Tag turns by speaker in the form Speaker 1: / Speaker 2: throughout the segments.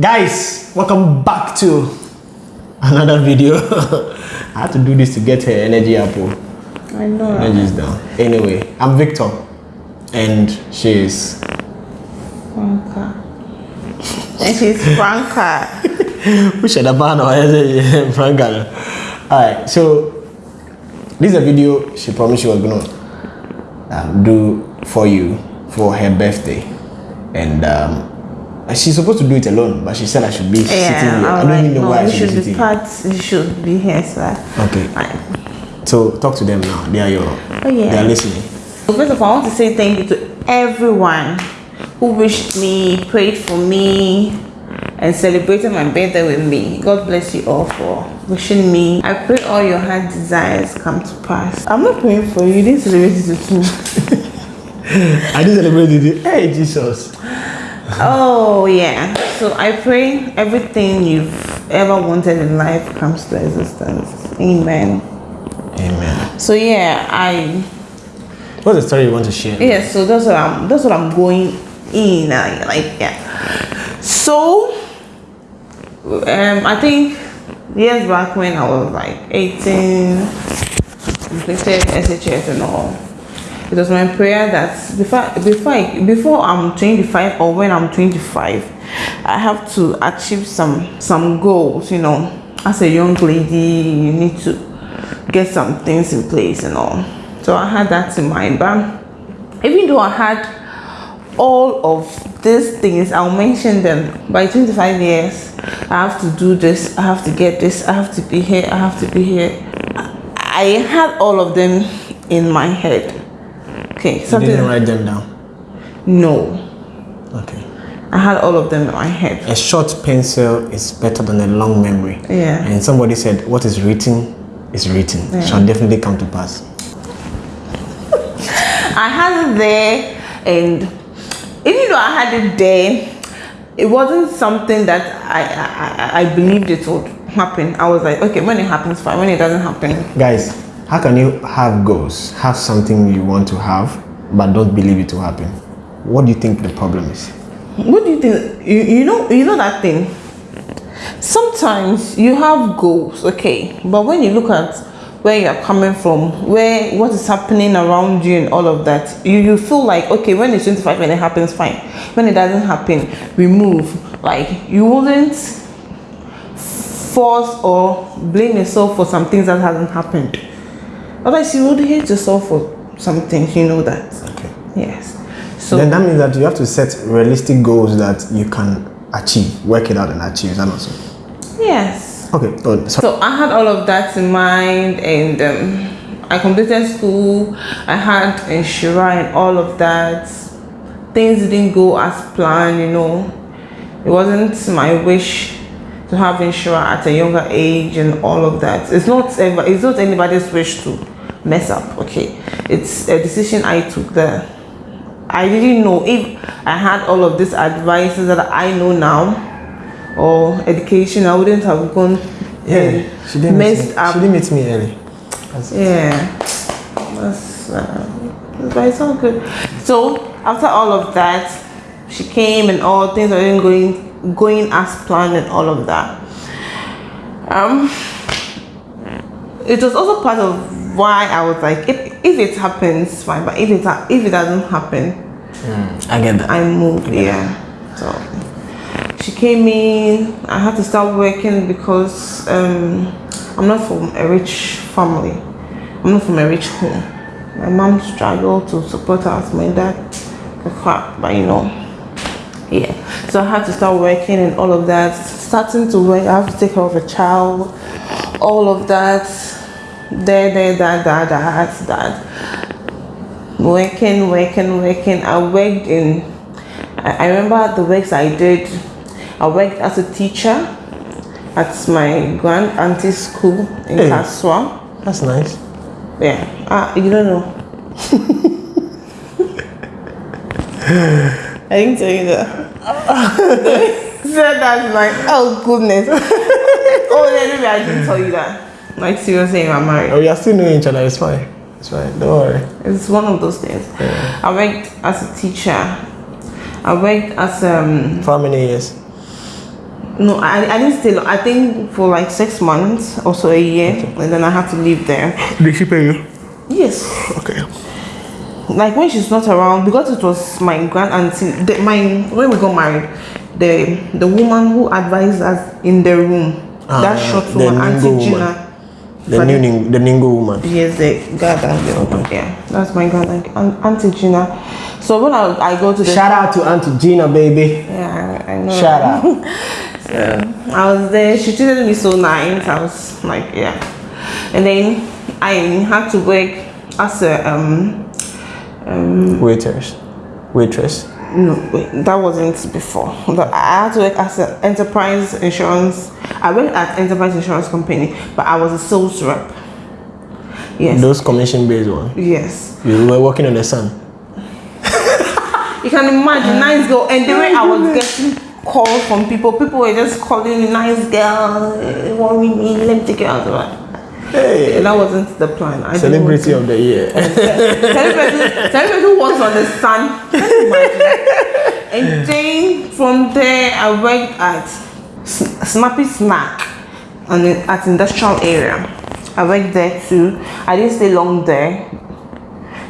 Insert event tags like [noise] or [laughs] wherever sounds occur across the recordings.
Speaker 1: guys welcome back to another video [laughs] i had to do this to get her energy up oh.
Speaker 2: I know.
Speaker 1: energy is down anyway i'm victor and she is
Speaker 2: Franca. And she's Franca.
Speaker 1: we should have frank all right so this is a video she promised she was gonna um, do for you for her birthday and um and she's supposed to do it alone but she said i should be sitting here i don't even know
Speaker 2: no,
Speaker 1: why i
Speaker 2: you
Speaker 1: should,
Speaker 2: should
Speaker 1: be
Speaker 2: be
Speaker 1: sitting
Speaker 2: part. You should be here, sir.
Speaker 1: okay
Speaker 2: Fine.
Speaker 1: So talk to them now. They are your.
Speaker 2: Oh, yeah.
Speaker 1: They are listening.
Speaker 2: So first of all, I want to say thank you to everyone who wished me, prayed for me, and celebrated my birthday with me. God bless you all for wishing me. I pray all your heart desires come to pass. I'm not praying for you. You didn't celebrate it too. [laughs]
Speaker 1: I didn't celebrate with you. Hey Jesus.
Speaker 2: Oh yeah. So I pray everything you've ever wanted in life comes to existence. Amen.
Speaker 1: Amen.
Speaker 2: So yeah, I
Speaker 1: What's the story you want to share?
Speaker 2: yeah. So that's what I'm. That's what I'm going in. uh, Like yeah. So um, I think years back when I was like 18, completed SHS and all. It was my prayer that before before I, before I'm 25 or when I'm 25, I have to achieve some some goals. You know, as a young lady, you need to get some things in place and all. So I had that in mind. But even though I had all of these things, I'll mention them. By 25 years, I have to do this, I have to get this, I have to be here, I have to be here. I had all of them in my head. Okay,
Speaker 1: You
Speaker 2: something.
Speaker 1: didn't write them down.
Speaker 2: No,
Speaker 1: Okay.
Speaker 2: I had all of them in my head.
Speaker 1: A short pencil is better than a long memory.
Speaker 2: Yeah.
Speaker 1: And somebody said, "What is written is written. Shall definitely come to pass." [laughs]
Speaker 2: I had it there, and even though I had it there, it wasn't something that I I, I, I believed it would happen. I was like, okay, when it happens, fine. When it doesn't happen,
Speaker 1: Guys, how can you have goals, have something you want to have, but don't believe it will happen? What do you think the problem is?
Speaker 2: what do you think? You, you know you know that thing. Sometimes you have goals, okay, but when you look at where you're coming from, where what is happening around you and all of that, you, you feel like okay, when it's 25 and it happens, fine. When it doesn't happen, we move. Like you wouldn't force or blame yourself for some things that hasn't happened. Otherwise, you would hate yourself for some things. You know that.
Speaker 1: Okay.
Speaker 2: Yes. So
Speaker 1: then that means that you have to set realistic goals that you can achieve, work it out and achieve. Is that not so?
Speaker 2: yes.
Speaker 1: Okay. Oh.
Speaker 2: So I had all of that in mind, and um, I completed school. I had insurance and all of that. Things didn't go as planned, you know. It wasn't my wish to have insurance at a younger age and all of that. It's not ever. It's not anybody's wish to mess up. Okay, it's a decision I took there. I didn't know if I had all of these advices that I know now or education, I wouldn't have gone
Speaker 1: Yeah, she didn't meet me.
Speaker 2: up.
Speaker 1: She didn't meet me early. That's-
Speaker 2: Yeah, that's, uh, but it's all good. So after all of that, she came and all things were going going as planned and all of that. Um, it was also part of why I was like, if, if it happens, fine, but if it if it doesn't happen,
Speaker 1: I get that.
Speaker 2: I moved, yeah. So she came in. I had to start working because um, I'm not from a rich family. I'm not from a rich home. My mom struggled to support us. My dad, the crap, but you know, yeah. So I had to start working and all of that. Starting to work, I have to take care of a child, all of that. There, there, that, that, that, that working, working, working. I worked in, I, I remember the works I did. I worked as a teacher at my grand auntie's school in
Speaker 1: Hey.
Speaker 2: Kasoa.
Speaker 1: That's nice.
Speaker 2: Yeah, ah, you don't know. [laughs] I didn't tell you that. [laughs] Said that like, oh goodness. [laughs] oh, yeah, maybe I didn't tell you that. Like seriously, I'm married.
Speaker 1: Oh, we are still knowing each other. It's fine. It's fine. Don't worry.
Speaker 2: It's one of those things. I worked as a teacher. I worked as um
Speaker 1: For how many years?
Speaker 2: No, I, I didn't stay. I think for like six months or so a year, and then I had to leave there.
Speaker 1: Did she pay you?
Speaker 2: Yes.
Speaker 1: Okay.
Speaker 2: like when she's not around because it was my grand auntie the, my when we got married the the woman who advised us in the room
Speaker 1: Ah,
Speaker 2: that
Speaker 1: yeah,
Speaker 2: short woman auntie
Speaker 1: woman.
Speaker 2: Gina
Speaker 1: The
Speaker 2: But
Speaker 1: new Ning- the Ningo woman.
Speaker 2: yes the god and yeah that's my grand aunt- aunt- auntie gina so when i, I go to the
Speaker 1: Shout out to Auntie Gina, baby.
Speaker 2: yeah i I know
Speaker 1: Shout out. [laughs]
Speaker 2: so i was there she treated me so nice i was like yeah and then i had to work as a um
Speaker 1: Waiters. Waitress.
Speaker 2: No, wait, that wasn't before. But I had to work as an enterprise insurance. I worked at enterprise insurance company, but I was a sales rep. Yes.
Speaker 1: Those commission based one.
Speaker 2: Yes.
Speaker 1: You were working on the sun.
Speaker 2: You can imagine, nice girl. And the way I was getting calls from people, people were just calling me, nice girl, eh, worry me, let me take you out. Right?
Speaker 1: Hey.
Speaker 2: And that wasn't the plan. I didn't
Speaker 1: Celebrity of the year.
Speaker 2: celebrity, celebrity was on the sun. Can you imagine? [laughs] And then from there, I worked at S- Snappy Snack and then at industrial area. I worked there too. I didn't stay long there.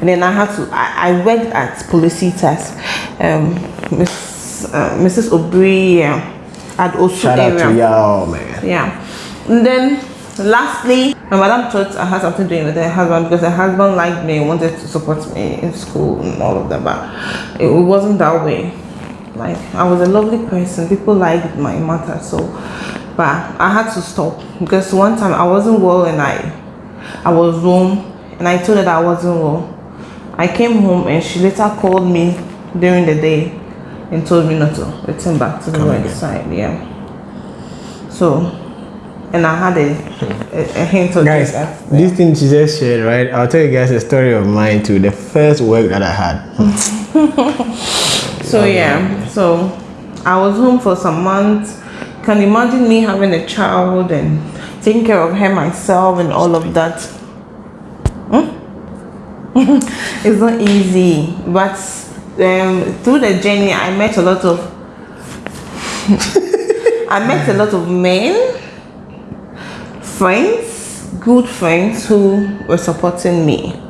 Speaker 2: And then I had to, I, I worked at Policitas. Um, Miss, uh, Mrs. O'Brien yeah, at Osu
Speaker 1: Shout out to y'all, man.
Speaker 2: Yeah. And then lastly, my madam thought I had something doing with her husband because her husband liked me wanted to support me in school and all of that, but it wasn't that way. Like I was a lovely person, people liked my matter, so but I had to stop because one time I wasn't well and I I was home and I told her that I wasn't well. I came home and she later called me during the day and told me not to return back to the side. Yeah. So, and I had a, a, a hint of
Speaker 1: Guys,
Speaker 2: this.
Speaker 1: this thing she just shared, right? I'll tell you guys a story of mine too. The first work that I had. [laughs]
Speaker 2: So yeah, so I was home for some months. Can you imagine me having a child and taking care of her myself and all of that? Hmm? [laughs] it's not easy, but um, through the journey, I met a lot of. [laughs] I met a lot of men, friends, good friends who were supporting me.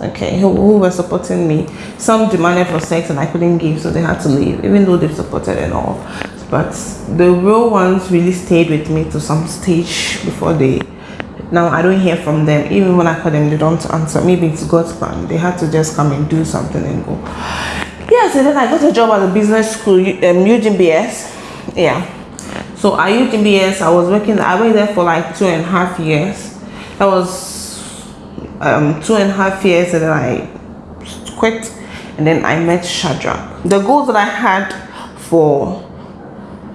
Speaker 2: Okay, who, who were supporting me. Some demanded for sex and I couldn't give, so they had to leave, even though they supported and all. But the real ones really stayed with me to some stage before they. Now I don't hear from them. Even when I call them, they don't answer. Maybe it's God's plan. They had to just come and do something and go. Yes, and then I got a job at a business school, um, UGBS. Yeah. So at UGBS, I was working. I worked there for like two and a half years. That was um, two and a half years, and then I quit. And then I met Shadrach. The goals that I had for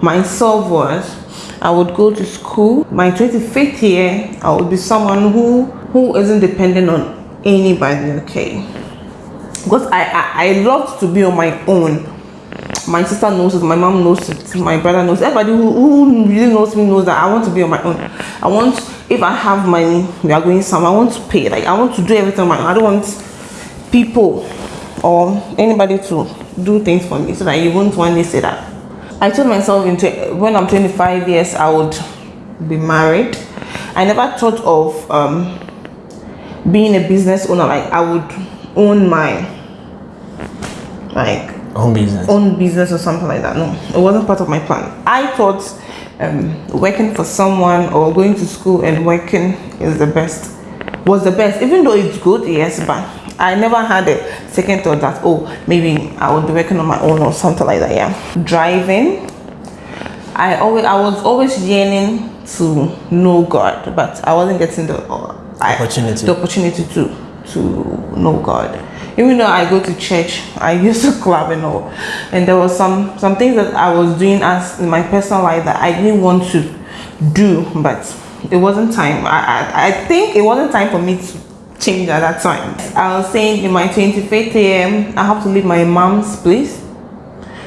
Speaker 2: myself was I would go to school. My 25th year, I would be someone who who isn't dependent on anybody. Okay because I, I I love to be on my own. My sister knows it, my mom knows it, my brother knows. it. Everybody who, who really knows me knows that I want to be on my own. I want if I have money, we are going somewhere. I want to pay. Like I want to do everything on my own. I don't want people or anybody to do things for me so that you won't one day say that. I told myself when I'm 25 years I would be married. I never thought of um, being a business owner. Like I would own my like
Speaker 1: Home business.
Speaker 2: own business or something like that. No, it wasn't part of my plan. I thought um, working for someone or going to school and working is the best. Was the best, even though it's good, yes, but I never had a second thought that oh maybe I would be working on my own or something like that. Yeah, driving. I always I was always yearning to know God, but I wasn't getting the uh, I-
Speaker 1: Opportunity.
Speaker 2: the opportunity to to know God. Even though I go to church, I [laughs] used to club and all, and there was some some things that I was doing as in my personal life that I didn't want to do, but it wasn't time. I I, I think it wasn't time for me to change at that time. I was saying in my 25th year, I have to leave my mom's place.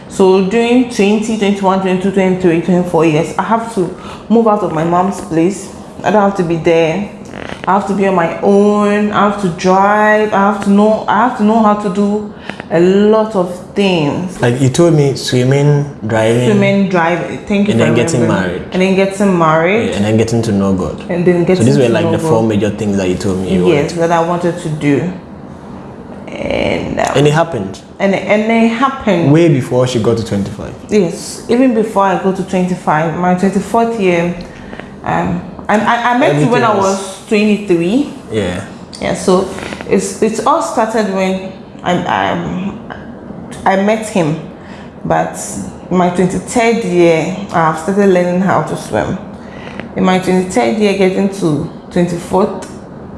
Speaker 2: So during 20, 21, 22, 23, 24 years, I have to move out of my mom's place. I don't have to be there. I have to be on my own. I have to drive. I have to know. I have to know how to do a lot of things.
Speaker 1: Like you told me, swimming, driving,
Speaker 2: swimming, driving. Thank you
Speaker 1: And
Speaker 2: for
Speaker 1: then getting married.
Speaker 2: And then getting married.
Speaker 1: Yeah, and then getting to know God.
Speaker 2: And then getting.
Speaker 1: So these were like the four
Speaker 2: God.
Speaker 1: major things that you told me. You
Speaker 2: yes
Speaker 1: wanted.
Speaker 2: that I wanted to do. And um,
Speaker 1: And it happened
Speaker 2: and and it happened.
Speaker 1: way before she got to 25.
Speaker 2: Yes, even before I go to 25, my 24th year, um, I, I, I met you when I was 23.
Speaker 1: Yeah.
Speaker 2: Yeah, so it's it's all started when I um, I met him, but in my 23rd year, I've started learning how to swim. In my 23rd year, getting to 24th,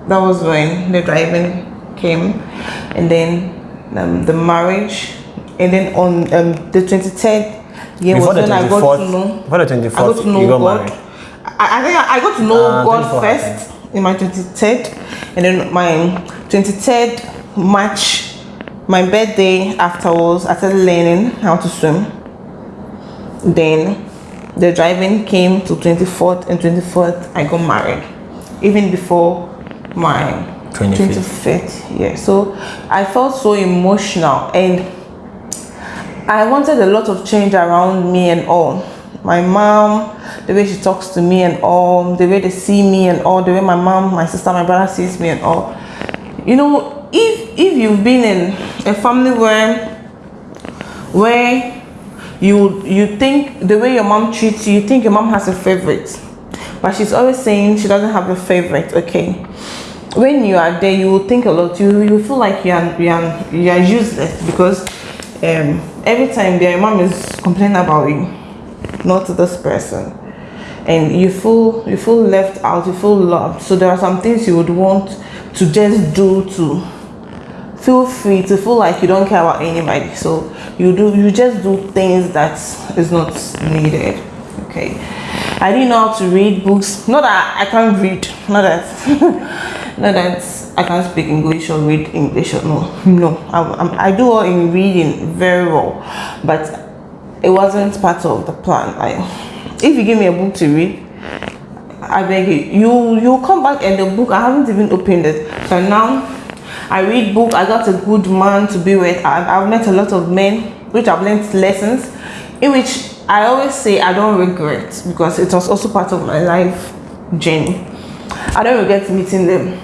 Speaker 2: that was when the driving came, and then um, the marriage, and then on um, the 23rd year
Speaker 1: Before
Speaker 2: was when I got to know.
Speaker 1: before the
Speaker 2: I got
Speaker 1: 24th,
Speaker 2: to know
Speaker 1: you got
Speaker 2: God.
Speaker 1: married.
Speaker 2: I, I think I, I got to know
Speaker 1: Ah,
Speaker 2: God
Speaker 1: 24
Speaker 2: first in my 23rd, and then my 23rd March, my birthday afterwards, I started learning how to swim. Then the driving came to 24th and 24th, I got married, even before my
Speaker 1: 25th.
Speaker 2: 25th year. So I felt so emotional and I wanted a lot of change around me and all. My mom, the way she talks to me and all, the way they see me and all, the way my mom, my sister, my brother sees me and all. You know, if if you've been in a family where where you you think the way your mom treats you, you think your mom has a favorite, but she's always saying she doesn't have a favorite. Okay, when you are there, you will think a lot. You you feel like you are you are, you are useless because um, every time their mom is complaining about you, not this person, and you feel you feel left out. You feel loved. So there are some things you would want to just do to feel free to feel like you don't care about anybody so you do you just do things that is not needed okay i didn't know how to read books not that i can't read not that [laughs] not that i can't speak english or read english or no no I, I do all in reading very well but it wasn't part of the plan like if you give me a book to read I beg you, you you come back and the book I haven't even opened it. So now I read book. I got a good man to be with. I've, I've met a lot of men, which I've learned lessons, in which I always say I don't regret because it was also part of my life journey. I don't regret meeting them.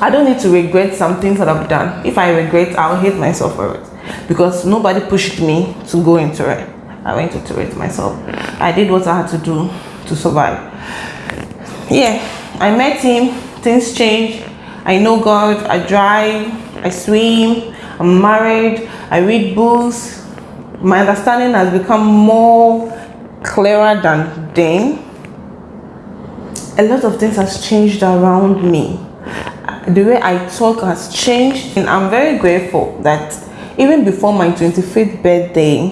Speaker 2: I don't need to regret some things that I've done. If I regret, I'll hate myself for it because nobody pushed me to go into it. I went into it myself. I did what I had to do to survive. Yeah, I met him, things changed. I know God, I drive, I swim, I'm married, I read books. My understanding has become more clearer than then. A lot of things has changed around me. The way I talk has changed, and I'm very grateful that even before my 25th birthday,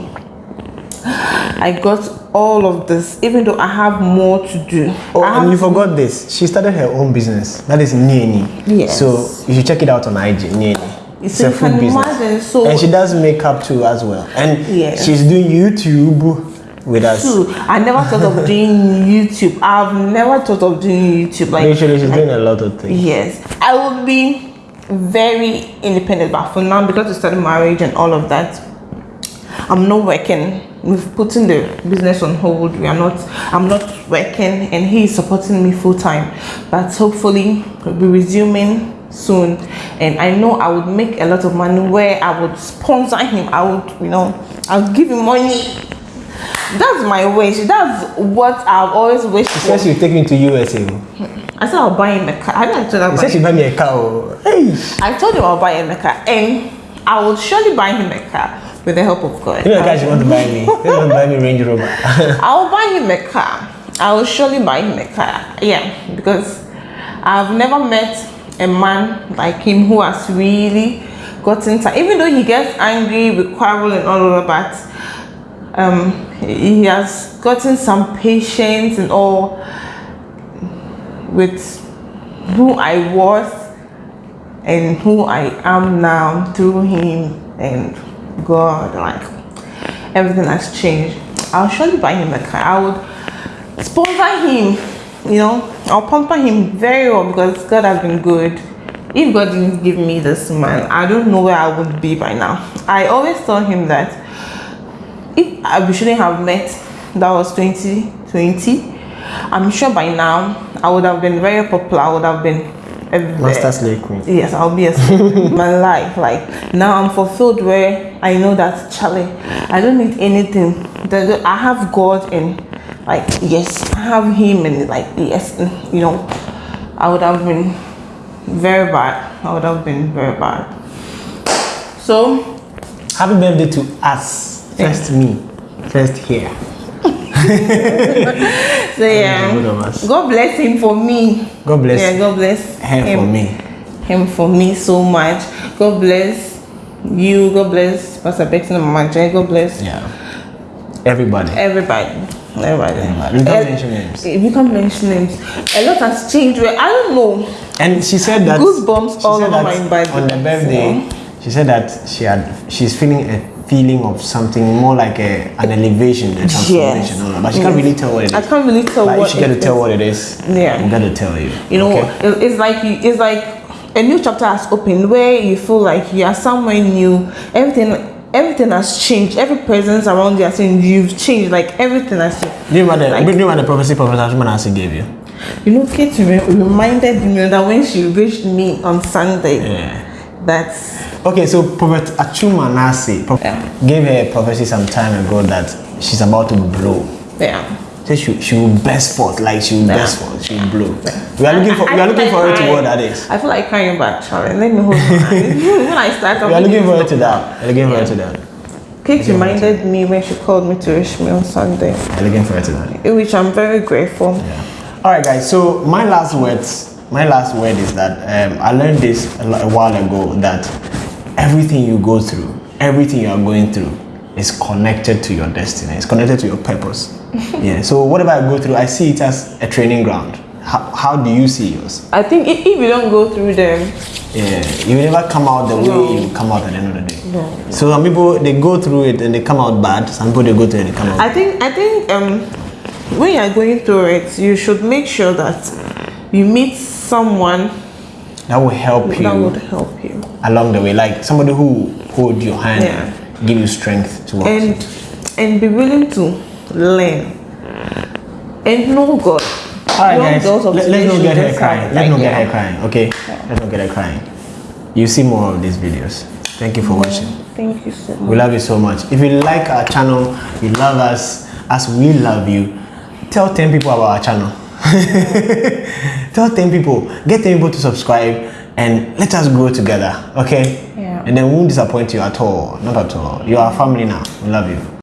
Speaker 2: I got all of this, even though I have more to do.
Speaker 1: Oh, and you forgot this. She started her own business. That is Nieni.
Speaker 2: Yes.
Speaker 1: So you should check it out on IG. Nieni. It's
Speaker 2: So
Speaker 1: a food business.
Speaker 2: imagine, so-
Speaker 1: and she does makeup too as well. And she's doing YouTube with us.
Speaker 2: True. I never thought of doing YouTube. I've never thought of doing YouTube. Like,
Speaker 1: Literally, she's
Speaker 2: like-
Speaker 1: doing a lot of things.
Speaker 2: yes, I would be very independent. But for now, because we started marriage and all of that, I'm not working. We've putting the business on hold. We are not. I'm not working, and he is supporting me full time. But hopefully, we'll be resuming soon. And I know I would make a lot of money where I would sponsor him. I would, you know, I'll give him money. That's my wish. That's what I've always wished
Speaker 1: She
Speaker 2: for.
Speaker 1: said she'll take me to USA.
Speaker 2: I said I'll buy him a car. I didn't tell her
Speaker 1: She said she'll buy me a car. oh. Hey.
Speaker 2: I told him I'll buy him a car, and I will surely buy him a car with the help of God.
Speaker 1: You know guys, you want to buy me. [laughs] She want to buy me Range Rover. [laughs]
Speaker 2: I'll buy him a car. I will surely buy him a car. Yeah, because I've never met a man like him who has really gotten time. Even though he gets angry, we quarrel and all of that, um, he has gotten some patience and all with who I was and who I am now through him and God. Like everything has changed. I'll surely buy him a car. I would sponsor him, you know, I'll pamper him very well because God has been good if God didn't give me this man, I don't know where I would be by now. I always tell him that Eh, if I, we shouldn't have met, that was 2020. I'm sure by now I would have been very popular. I would have been everywhere.
Speaker 1: Master slave queen.
Speaker 2: Yes, I'll be a my [laughs] life. Like now, I'm fulfilled where I know that Charlie, I don't need anything. I have God and like yes, I have Him and like yes, you know, I would have been very bad. I would have been very bad. So
Speaker 1: Happy birthday to us. First me. First here. [laughs]
Speaker 2: so yeah,
Speaker 1: both of us.
Speaker 2: God bless him for me.
Speaker 1: God bless
Speaker 2: Yeah, God bless
Speaker 1: her
Speaker 2: him
Speaker 1: for me.
Speaker 2: him for me so much. God bless you. God bless Pastor Beckton and Mama Jane. God bless
Speaker 1: Yeah. Everybody.
Speaker 2: everybody. Everybody.
Speaker 1: Everybody. We can't
Speaker 2: Eh,
Speaker 1: mention names.
Speaker 2: We can't mention names. A lot has changed. I don't know.
Speaker 1: And she said that
Speaker 2: Goosebumps all over my body.
Speaker 1: On the birthday, she said that she had she's feeling a feeling of something more like a, an elevation, a transformation. all that. But she can't really tell what it is.
Speaker 2: I can't really tell
Speaker 1: But
Speaker 2: what
Speaker 1: she got to tell what it is,
Speaker 2: Yeah.
Speaker 1: I'm gonna tell you.
Speaker 2: You know,
Speaker 1: okay?
Speaker 2: it's like you, it's like a new chapter has opened where you feel like you are somewhere new. Everything, everything has changed. Every presence around you has changed. You've changed. Like everything has changed.
Speaker 1: Do you remember the, do you remember the prophecy Professor Shumanasi gave you?
Speaker 2: You know, Kate reminded me that when she reached me on Sunday,
Speaker 1: Yeah.
Speaker 2: that
Speaker 1: Okay, so Prophet Achuma Nasi
Speaker 2: Yeah.
Speaker 1: gave her a prophecy some time ago that she's about to blow.
Speaker 2: yeah.
Speaker 1: So she, she will burst forth, like she will
Speaker 2: Yeah.
Speaker 1: burst forth, she will blow. We are looking for
Speaker 2: I-
Speaker 1: we are looking
Speaker 2: feel
Speaker 1: for her to what that is.
Speaker 2: I feel like crying back, Charlie. Let me hold eyes. [laughs] when I start,
Speaker 1: We are looking for her to that. We are looking for her to that.
Speaker 2: Kate reminded me when she called me to wish me on Sunday,
Speaker 1: We are looking for her to that.
Speaker 2: which I'm very grateful. Yeah.
Speaker 1: All right, guys. So my last words, my last word is that um, I learned this a, a while ago that everything you go through, everything you are going through, is connected to your destiny. It's connected to your purpose. [laughs] yeah. So whatever I go through, I see it as a training ground. How, how do you see yours?
Speaker 2: I think if, you don't go through them,
Speaker 1: Yeah, you never come out the way you come out at the end of the day.
Speaker 2: No.
Speaker 1: So some people they go through it and they come out bad. Some people they go through it and they come out.
Speaker 2: I think I think um when you're going through it, you should make sure that you meet someone
Speaker 1: that will help you
Speaker 2: that would help you.
Speaker 1: along the way, like somebody who hold your hand,
Speaker 2: Yeah.
Speaker 1: give you strength to walk.
Speaker 2: and and be willing to learn and know God.
Speaker 1: All right, guys. Let, let's not get her crying. Let's not get
Speaker 2: yeah.
Speaker 1: her crying. Okay. Let's not get her crying. You see more of these videos. Thank you for mm, watching.
Speaker 2: Thank you so much.
Speaker 1: We love you so much. If you like our channel, you love us as we love you, tell 10 people about our channel. [laughs] tell 10 people. Get 10 people to subscribe and let us grow together. Okay?
Speaker 2: Yeah.
Speaker 1: And then we won't disappoint you at all. Not at all. You are family now. We love you.